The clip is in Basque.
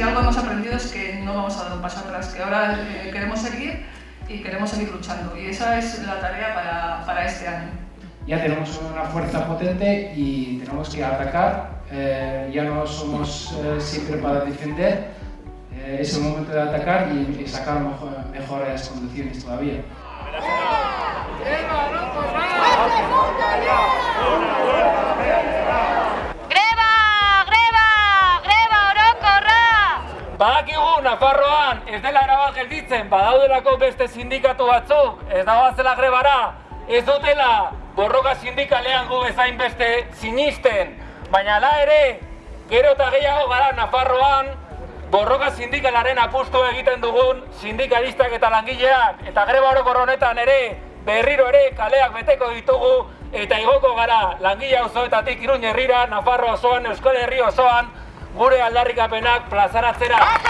si algo hemos aprendido es que no vamos a dar un paso atrás, que ahora eh, queremos seguir y queremos seguir luchando. Y esa es la tarea para, para, este año. Ya tenemos una fuerza potente y tenemos que atacar. Eh, ya no somos eh, siempre para defender. Eh, es el momento de atacar y, y sacar mejor, mejores condiciones todavía. ¡Eva! ¡Eva! Badakigu Nafarroan ez dela erabat gelditzen, badaudelako beste sindikatu batzuk, ez dagoazela grebara, ez dutela borroka sindikalean gu bezain beste sinisten, baina la ere, gero eta gehiago gara Nafarroan, borroka sindikalaren apustu egiten dugun sindikalistak eta langileak, eta greba orokor honetan ere, berriro ere kaleak beteko ditugu, eta igoko gara langile auzoetatik Iruña herrira, Nafarro osoan, Euskal Herri osoan, gure aldarrikapenak plazaratzera.